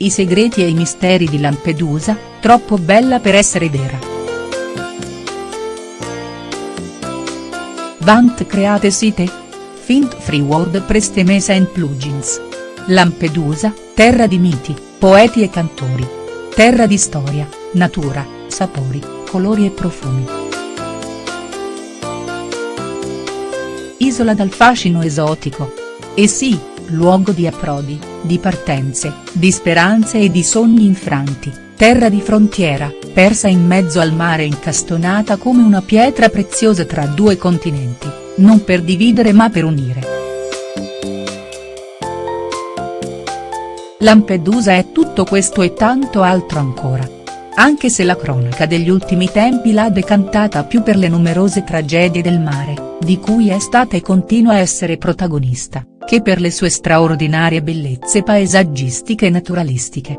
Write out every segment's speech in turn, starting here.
I segreti e i misteri di Lampedusa, troppo bella per essere vera. Vant create site? Fint free WordPress temesa and plugins. Lampedusa, terra di miti, poeti e cantori. Terra di storia, natura, sapori, colori e profumi. Isola dal fascino esotico. E sì, luogo di approdi, di partenze, di speranze e di sogni infranti, terra di frontiera, persa in mezzo al mare incastonata come una pietra preziosa tra due continenti, non per dividere ma per unire. Lampedusa è tutto questo e tanto altro ancora. Anche se la cronaca degli ultimi tempi l'ha decantata più per le numerose tragedie del mare, di cui è stata e continua a essere protagonista che per le sue straordinarie bellezze paesaggistiche e naturalistiche.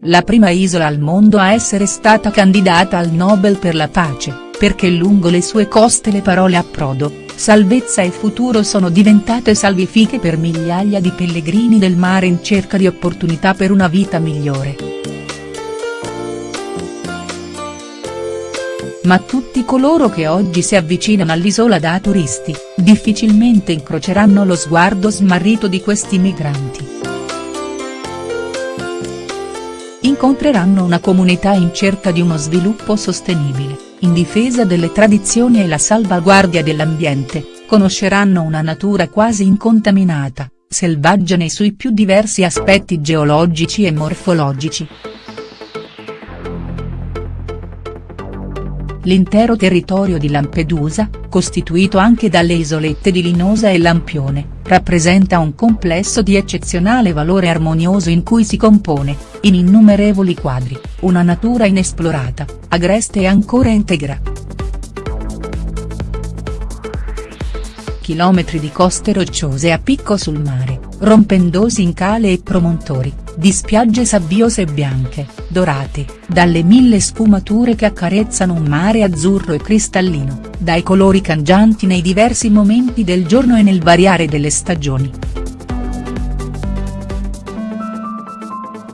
La prima isola al mondo a essere stata candidata al Nobel per la pace, perché lungo le sue coste le parole approdo, salvezza e futuro sono diventate salvifiche per migliaia di pellegrini del mare in cerca di opportunità per una vita migliore. Ma tutti coloro che oggi si avvicinano all'isola da turisti, difficilmente incroceranno lo sguardo smarrito di questi migranti. Incontreranno una comunità in cerca di uno sviluppo sostenibile, in difesa delle tradizioni e la salvaguardia dell'ambiente, conosceranno una natura quasi incontaminata, selvaggia nei suoi più diversi aspetti geologici e morfologici. L'intero territorio di Lampedusa, costituito anche dalle isolette di Linosa e Lampione, rappresenta un complesso di eccezionale valore armonioso in cui si compone, in innumerevoli quadri, una natura inesplorata, agreste e ancora integra. Chilometri di coste rocciose a picco sul mare, rompendosi in cale e promontori, di spiagge sabbiose e bianche, dorate, dalle mille sfumature che accarezzano un mare azzurro e cristallino, dai colori cangianti nei diversi momenti del giorno e nel variare delle stagioni.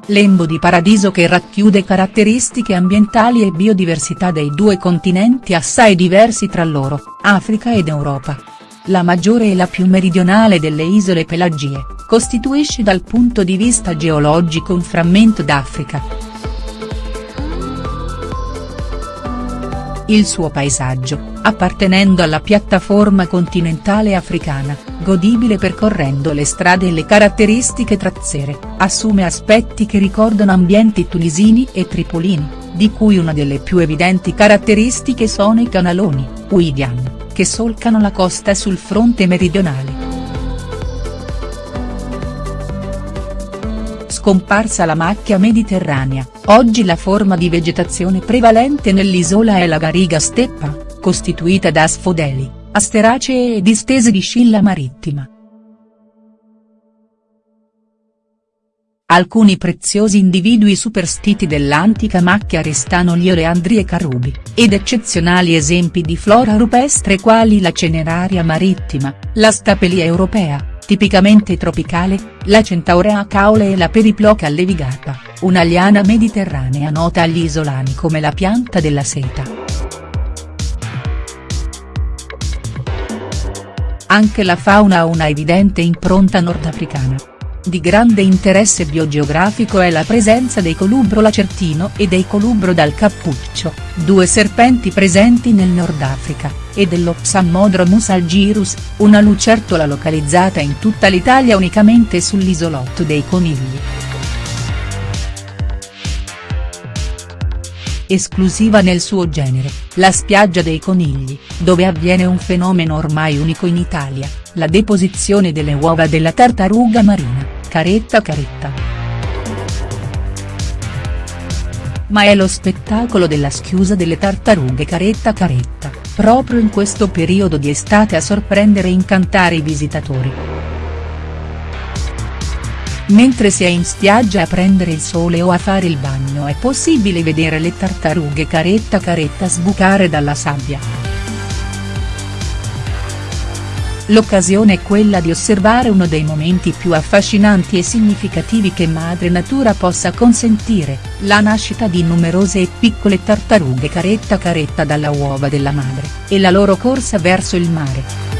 Lembo di paradiso che racchiude caratteristiche ambientali e biodiversità dei due continenti assai diversi tra loro, Africa ed Europa. La maggiore e la più meridionale delle isole Pelagie, costituisce dal punto di vista geologico un frammento d'Africa. Il suo paesaggio, appartenendo alla piattaforma continentale africana, godibile percorrendo le strade e le caratteristiche trazzere, assume aspetti che ricordano ambienti tunisini e tripolini, di cui una delle più evidenti caratteristiche sono i canaloni, Uidian, che solcano la costa sul fronte meridionale. Scomparsa la macchia mediterranea, oggi la forma di vegetazione prevalente nell'isola è la gariga steppa, costituita da sfodeli, asteracee e distese di scilla marittima. Alcuni preziosi individui superstiti dell'antica macchia restano gli oleandri e carubi, ed eccezionali esempi di flora rupestre quali la ceneraria marittima, la stapelia europea, tipicamente tropicale, la centaurea caule e la periploca levigata, una liana mediterranea nota agli isolani come la pianta della seta. Anche la fauna ha una evidente impronta nordafricana. Di grande interesse biogeografico è la presenza dei colubro lacertino e dei colubro dal cappuccio, due serpenti presenti nel Nord Africa, e dello Psammodromus algirus, una lucertola localizzata in tutta l'Italia unicamente sull'isolotto dei Conigli. Esclusiva nel suo genere, la spiaggia dei Conigli, dove avviene un fenomeno ormai unico in Italia, la deposizione delle uova della tartaruga marina caretta caretta. Ma è lo spettacolo della schiusa delle tartarughe caretta caretta, proprio in questo periodo di estate a sorprendere e incantare i visitatori. Mentre si è in spiaggia a prendere il sole o a fare il bagno è possibile vedere le tartarughe caretta caretta sbucare dalla sabbia. L'occasione è quella di osservare uno dei momenti più affascinanti e significativi che madre natura possa consentire, la nascita di numerose e piccole tartarughe caretta caretta dalla uova della madre, e la loro corsa verso il mare.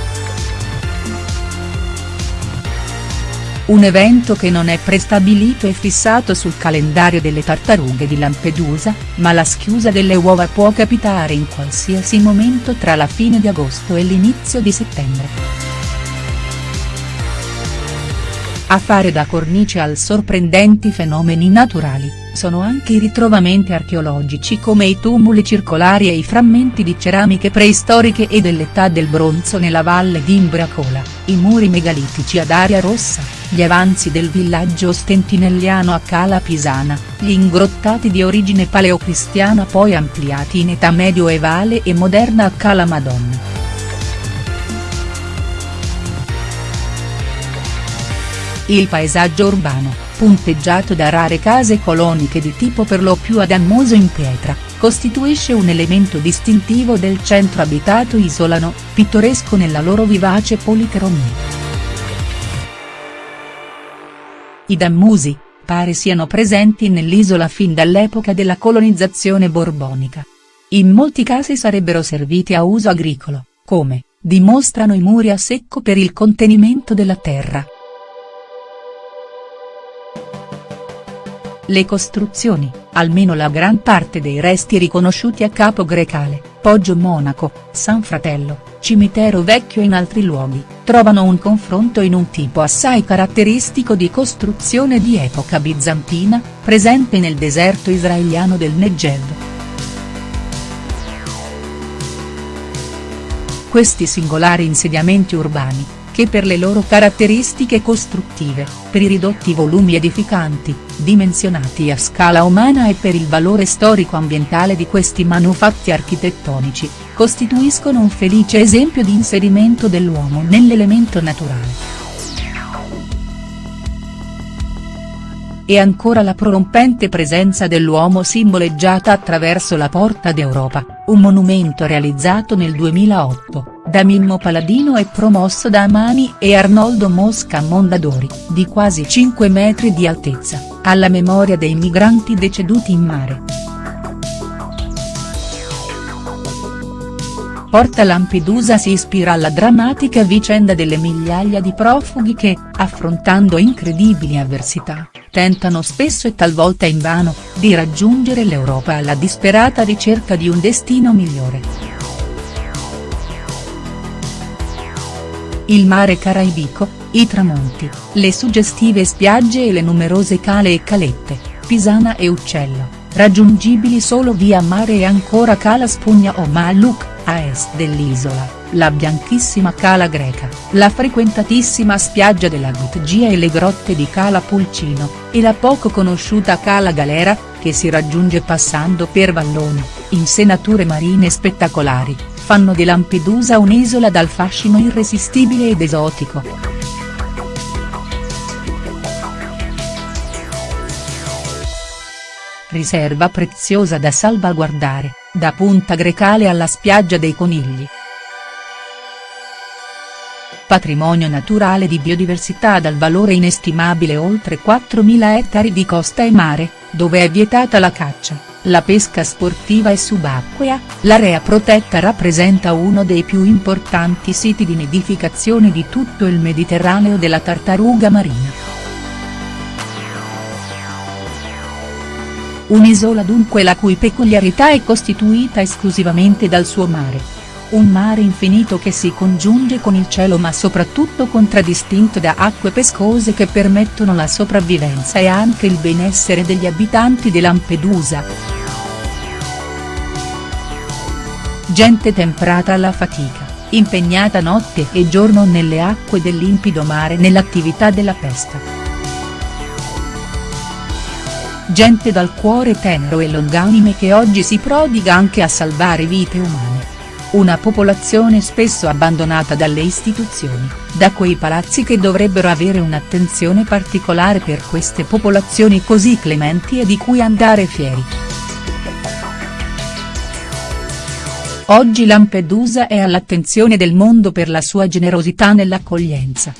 Un evento che non è prestabilito e fissato sul calendario delle tartarughe di Lampedusa, ma la schiusa delle uova può capitare in qualsiasi momento tra la fine di agosto e l'inizio di settembre. A fare da cornice al sorprendenti fenomeni naturali, sono anche i ritrovamenti archeologici come i tumuli circolari e i frammenti di ceramiche preistoriche e dell'età del bronzo nella valle di Imbracola, i muri megalitici ad aria rossa gli avanzi del villaggio stentinelliano a Cala Pisana, gli ingrottati di origine paleocristiana poi ampliati in età medioevale e moderna a Cala Madonna. Il paesaggio urbano, punteggiato da rare case coloniche di tipo per lo più adamoso in pietra, costituisce un elemento distintivo del centro abitato isolano, pittoresco nella loro vivace policromia. I Dammusi, pare siano presenti nell'isola fin dall'epoca della colonizzazione borbonica. In molti casi sarebbero serviti a uso agricolo, come, dimostrano i muri a secco per il contenimento della terra. Le costruzioni, almeno la gran parte dei resti riconosciuti a Capo Grecale, Poggio Monaco, San Fratello, Cimitero Vecchio e in altri luoghi, trovano un confronto in un tipo assai caratteristico di costruzione di epoca bizantina, presente nel deserto israeliano del Negev. Questi singolari insediamenti urbani, che per le loro caratteristiche costruttive, per i ridotti volumi edificanti, dimensionati a scala umana e per il valore storico-ambientale di questi manufatti architettonici, costituiscono un felice esempio di inserimento dell'uomo nell'elemento naturale. E ancora la prorompente presenza dell'uomo simboleggiata attraverso la Porta d'Europa, un monumento realizzato nel 2008, da Mimmo Paladino e promosso da Amani e Arnoldo Mosca Mondadori, di quasi 5 metri di altezza, alla memoria dei migranti deceduti in mare. Porta Lampedusa si ispira alla drammatica vicenda delle migliaia di profughi che, affrontando incredibili avversità, tentano spesso e talvolta invano, di raggiungere l'Europa alla disperata ricerca di un destino migliore. Il mare caraibico, i tramonti, le suggestive spiagge e le numerose cale e calette, Pisana e Uccello, raggiungibili solo via mare e ancora Cala Spugna o Maluk a est dell'isola, la bianchissima Cala Greca, la frequentatissima spiaggia della Gutgia e le grotte di Cala Pulcino, e la poco conosciuta Cala Galera, che si raggiunge passando per valloni, insenature marine spettacolari, fanno di Lampedusa un'isola dal fascino irresistibile ed esotico. Riserva preziosa da salvaguardare da Punta Grecale alla spiaggia dei Conigli. Patrimonio naturale di biodiversità dal valore inestimabile oltre 4.000 ettari di costa e mare, dove è vietata la caccia, la pesca sportiva e subacquea, l'area protetta rappresenta uno dei più importanti siti di nidificazione di tutto il Mediterraneo della tartaruga marina. Un'isola dunque la cui peculiarità è costituita esclusivamente dal suo mare. Un mare infinito che si congiunge con il cielo ma soprattutto contraddistinto da acque pescose che permettono la sopravvivenza e anche il benessere degli abitanti di Lampedusa. Gente temprata alla fatica, impegnata notte e giorno nelle acque del limpido mare nell'attività della pesca gente dal cuore tenero e longanime che oggi si prodiga anche a salvare vite umane. Una popolazione spesso abbandonata dalle istituzioni, da quei palazzi che dovrebbero avere un'attenzione particolare per queste popolazioni così clementi e di cui andare fieri. Oggi Lampedusa è all'attenzione del mondo per la sua generosità nell'accoglienza.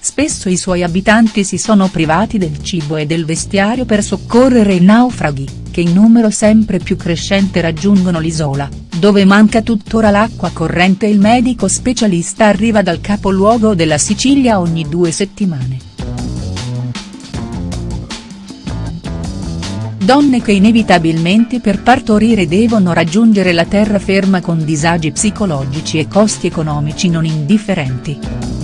Spesso i suoi abitanti si sono privati del cibo e del vestiario per soccorrere i naufraghi, che in numero sempre più crescente raggiungono l'isola, dove manca tuttora l'acqua corrente e il medico specialista arriva dal capoluogo della Sicilia ogni due settimane. donne che inevitabilmente per partorire devono raggiungere la terraferma con disagi psicologici e costi economici non indifferenti.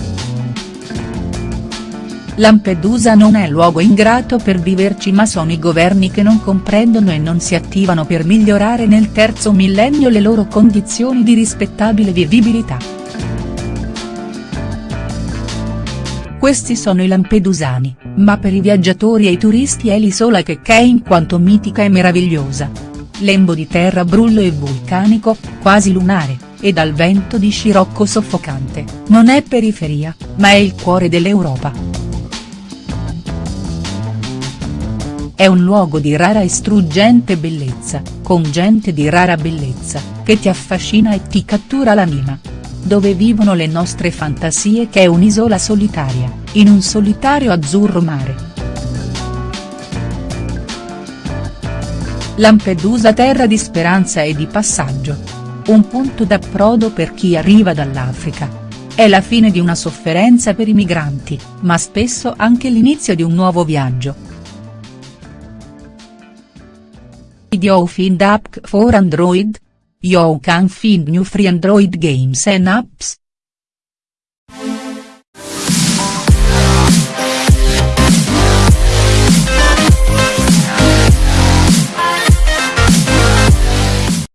Lampedusa non è luogo ingrato per viverci ma sono i governi che non comprendono e non si attivano per migliorare nel terzo millennio le loro condizioni di rispettabile vivibilità. Questi sono i lampedusani, ma per i viaggiatori e i turisti è l'isola che è in quanto mitica e meravigliosa. Lembo di terra brullo e vulcanico, quasi lunare, e dal vento di scirocco soffocante, non è periferia, ma è il cuore dell'Europa. È un luogo di rara e struggente bellezza, con gente di rara bellezza, che ti affascina e ti cattura l'anima dove vivono le nostre fantasie che è un'isola solitaria, in un solitario azzurro mare. Lampedusa terra di speranza e di passaggio. Un punto d'approdo per chi arriva dall'Africa. È la fine di una sofferenza per i migranti, ma spesso anche l'inizio di un nuovo viaggio. Video find app for Android? You can find new free Android games and apps.